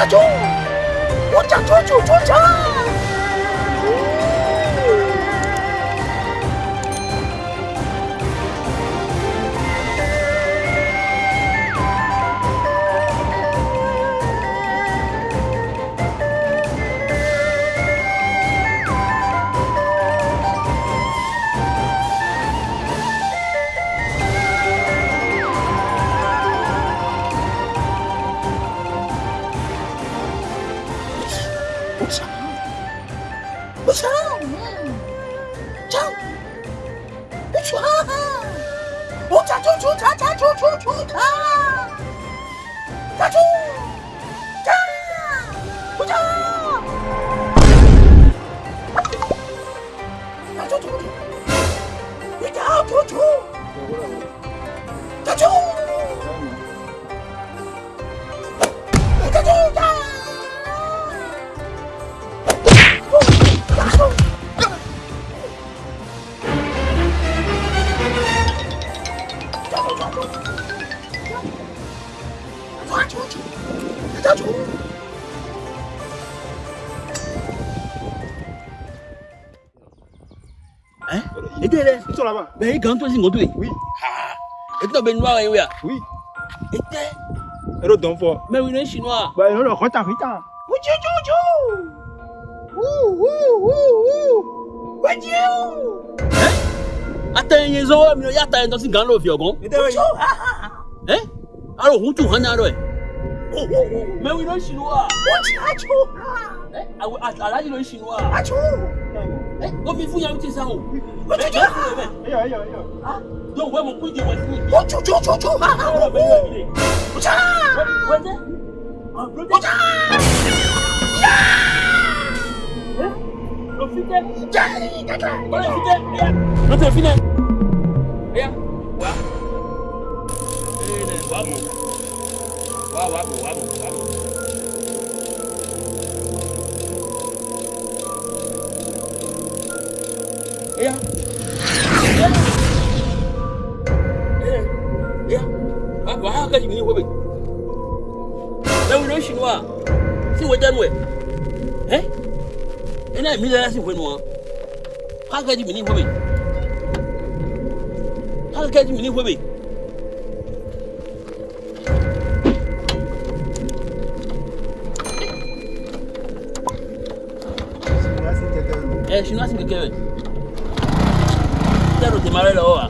我讲，我讲，出就出车。 보상 보상 장 보상 보자 조조 자자 조조 조다 자조 와줘줘 해다줘 Hein Et toi, là Ils sont là-bas. Mais ils gagnent toi, c'est Oui. Ah. Et toi, ben noir, oui. Oui. Et toi Et l'autre d'enfant. Mais oui, le chinois. Bah, non, le retard, retard. Ouh, tchou, tchou, tchou. Ouh, ouh, ouh, ouh. Ouh, tchou. atɛnye zɔn wɔ mi ya ta yen tɔsi gan lɔ fiɔ gɔn. ɛ alo hun tu hɔn na lɔ yɛ. mɛ wi lɔ sinuwa. o ti a jo. ɛ awo alaji lɔ sinuwa. a jo. ɛ o fi fun yan ti sa o. o ti jo. ɛyɔ ɛyɔ ɛyɔ. dɔw wɛ mo kun jɛ wɛ fun mi. o jo jo jo jo. o ja. wɛ tɛ. o ja. Lo fite. Ja, kaka. Lo fite. Lo te fine. wá wá bọ̀ wá bọ̀ wá bọ̀. Yeah. ba haka kashi ne wabe dan wurin shi nuwa si wajen we eh ina mi da nasi kwenuwa haka kashi ne wabe haka kashi ne wabe ẹ ṣinú àti kékeré tẹ́rù tèmi arẹ lọ́wọ́ wa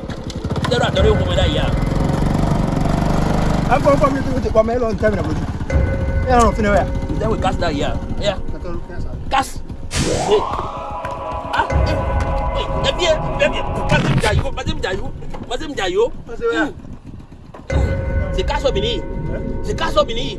tẹ́rù àtọ́rẹ́ òkú mi dá yà. an fɔn fɔn mi tugu ti kɔ mɛ e lɔ n tɛ minɛ kojugu e yɛrɛ fɛnɛ wɛ. n tɛ wuli kasi da yà ya kasi. ẹ bí ẹ bẹ́ẹ̀ bí pàṣẹ mi jà yó pàṣẹ mi jà yó pàṣẹ mi jà Se c'est casse au se c'est casse au mini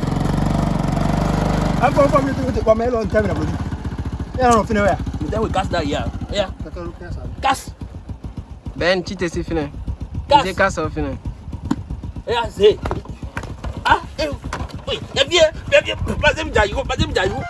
I'm going for to take my long time. Yeah, I don't know where. Then we cast that, yeah. Yeah. Cast. Ben, cheat is fine. Cast. Is it cast or fine? Yeah, see. Ah, hey, Wait, here, baby, baby, pass him, Jayu, pass him, Jayu.